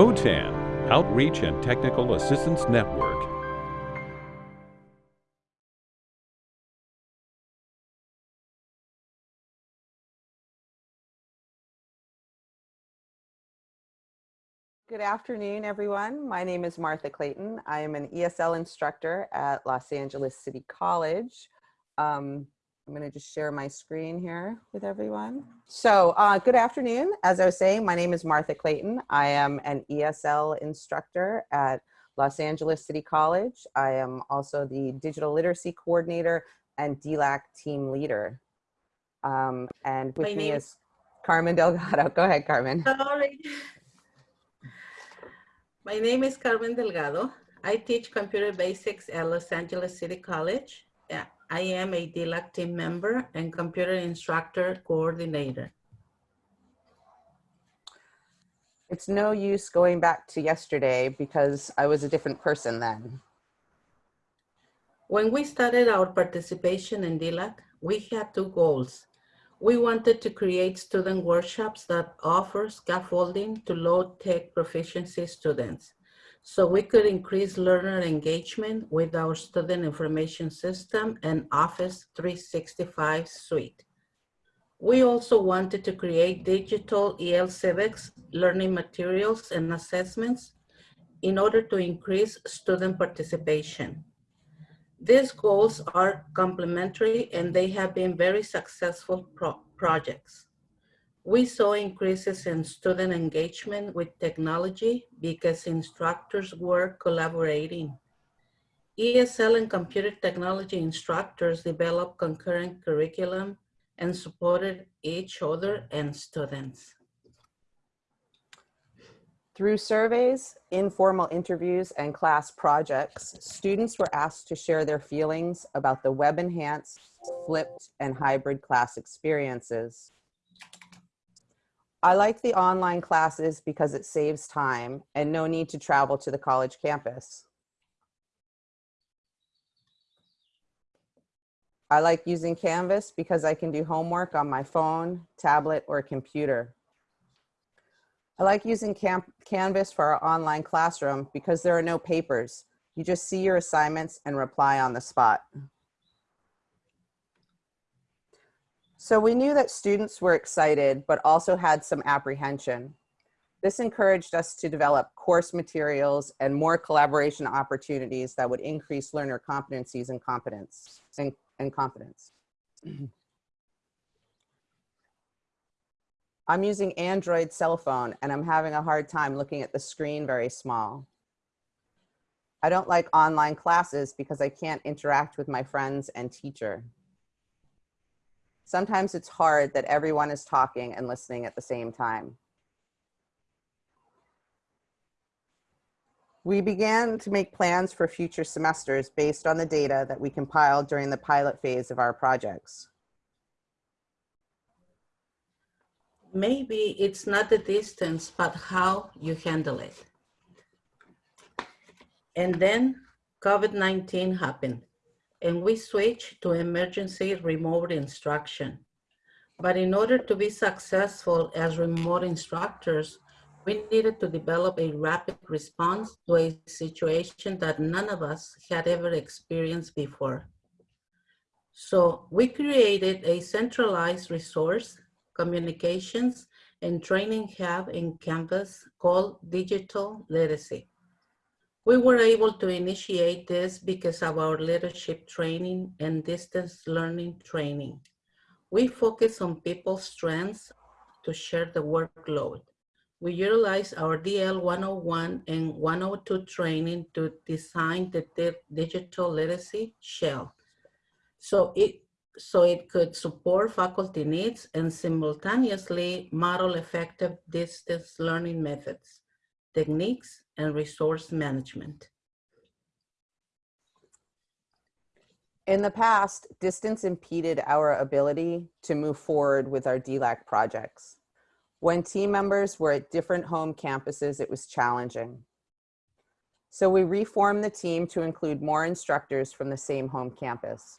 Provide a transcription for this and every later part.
OTAN, Outreach and Technical Assistance Network. Good afternoon, everyone. My name is Martha Clayton. I am an ESL instructor at Los Angeles City College. Um, I'm going to just share my screen here with everyone. So uh, good afternoon. As I was saying, my name is Martha Clayton. I am an ESL instructor at Los Angeles City College. I am also the digital literacy coordinator and DLAC team leader. Um, and with My me is Carmen Delgado. Go ahead, Carmen. Sorry. My name is Carmen Delgado. I teach computer basics at Los Angeles City College. I am a DLAC team member and computer instructor coordinator. It's no use going back to yesterday because I was a different person then. When we started our participation in DLAC, we had two goals. We wanted to create student workshops that offer scaffolding to low-tech proficiency students so we could increase learner engagement with our student information system and Office 365 suite. We also wanted to create digital EL civics, learning materials and assessments in order to increase student participation. These goals are complementary and they have been very successful pro projects. We saw increases in student engagement with technology because instructors were collaborating. ESL and computer technology instructors developed concurrent curriculum and supported each other and students. Through surveys, informal interviews, and class projects, students were asked to share their feelings about the web-enhanced, flipped, and hybrid class experiences. I like the online classes because it saves time and no need to travel to the college campus. I like using Canvas because I can do homework on my phone, tablet, or computer. I like using Canvas for our online classroom because there are no papers. You just see your assignments and reply on the spot. So we knew that students were excited, but also had some apprehension. This encouraged us to develop course materials and more collaboration opportunities that would increase learner competencies and competence and, and confidence. I'm using Android cell phone and I'm having a hard time looking at the screen very small. I don't like online classes because I can't interact with my friends and teacher. Sometimes it's hard that everyone is talking and listening at the same time. We began to make plans for future semesters based on the data that we compiled during the pilot phase of our projects. Maybe it's not the distance, but how you handle it. And then COVID-19 happened and we switched to emergency remote instruction. But in order to be successful as remote instructors, we needed to develop a rapid response to a situation that none of us had ever experienced before. So we created a centralized resource, communications, and training hub in campus called Digital Literacy. We were able to initiate this because of our leadership training and distance learning training. We focus on people's strengths to share the workload. We utilize our DL 101 and 102 training to design the di digital literacy shell. So it, so it could support faculty needs and simultaneously model effective distance learning methods, techniques, and resource management. In the past, distance impeded our ability to move forward with our DLAC projects. When team members were at different home campuses, it was challenging. So we reformed the team to include more instructors from the same home campus.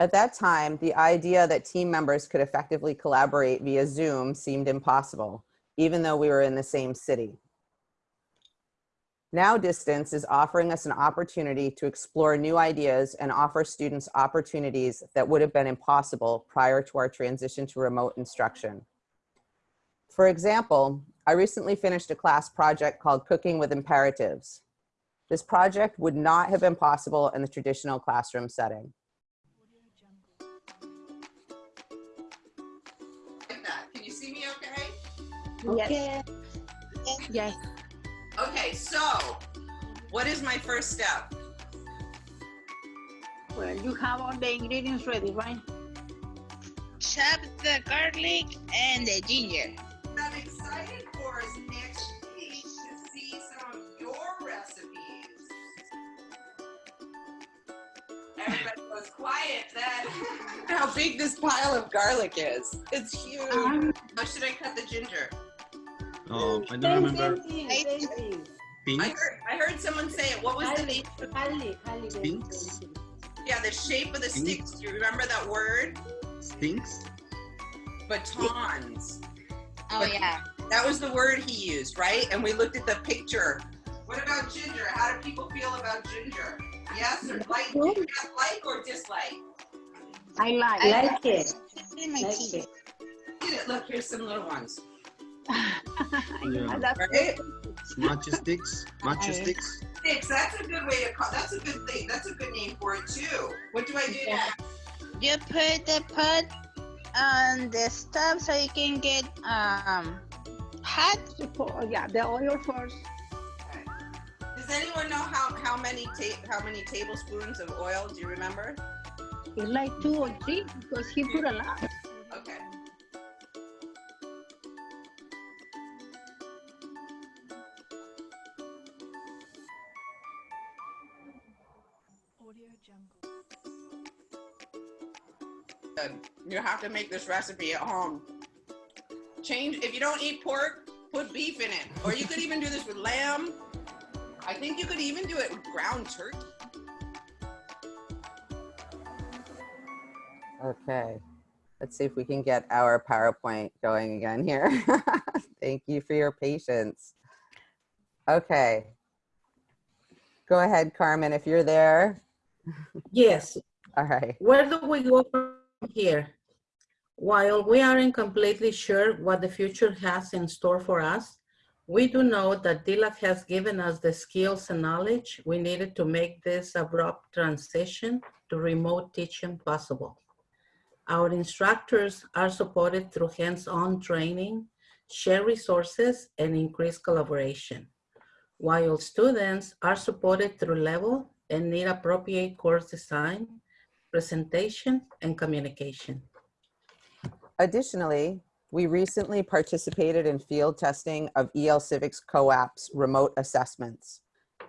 At that time, the idea that team members could effectively collaborate via Zoom seemed impossible even though we were in the same city. Now distance is offering us an opportunity to explore new ideas and offer students opportunities that would have been impossible prior to our transition to remote instruction. For example, I recently finished a class project called Cooking with Imperatives. This project would not have been possible in the traditional classroom setting. Can you see me okay? Yes. Yes. Okay, so what is my first step? Well, you have all the ingredients ready, right? chop the garlic and the ginger. I'm excited for is next week to see some of your recipes. Everybody goes quiet then. How big this pile of garlic is. It's huge. Um, How should I cut the ginger? Oh, I don't same, remember. same thing, same. I heard, I heard someone say it. What was the name? Highly, highly, very, Pinks? Yeah, the shape of the Pink? sticks. Do you remember that word? Stinks? Batons. Oh yeah. That was the word he used, right? And we looked at the picture. What about ginger? How do people feel about ginger? Yes or like? Do you guys like or dislike? I like. I like it. In my Like teeth. it. Look at it. Look, here's some little ones. Yeah. That's Right? Matcha sticks? Matcha sticks? Sticks. That's a good way to call. That's a good thing. That's a good name for it too. What do I do next? You put the pot on the stove so you can get um hot. For- yeah, the oil first. Does anyone know how how many ta- how many tablespoons of oil? Do you remember? It's like two or three because he put a lot. You have to make this recipe at home. Change if you don't eat pork, put beef in it, or you could even do this with lamb. I think you could even do it with ground turkey. Okay, let's see if we can get our PowerPoint going again here. Thank you for your patience. Okay. Go ahead, Carmen, if you're there. Yes, All right. where do we go from here? While we aren't completely sure what the future has in store for us, we do know that DLAC has given us the skills and knowledge we needed to make this abrupt transition to remote teaching possible. Our instructors are supported through hands-on training, share resources, and increased collaboration, while students are supported through level and need appropriate course design, presentation, and communication. Additionally, we recently participated in field testing of EL Civics COAP's remote assessments.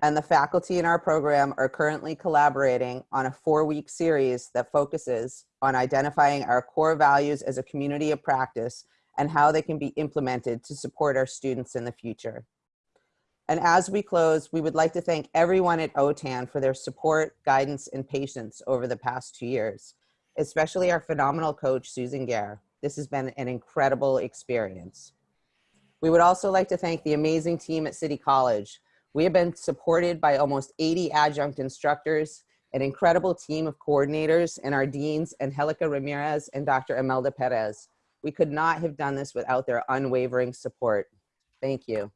And the faculty in our program are currently collaborating on a four-week series that focuses on identifying our core values as a community of practice and how they can be implemented to support our students in the future. And as we close, we would like to thank everyone at OTAN for their support, guidance, and patience over the past two years, especially our phenomenal coach, Susan Gaer. This has been an incredible experience. We would also like to thank the amazing team at City College. We have been supported by almost 80 adjunct instructors, an incredible team of coordinators, and our deans, Angelica Ramirez and Dr. Imelda Perez. We could not have done this without their unwavering support. Thank you.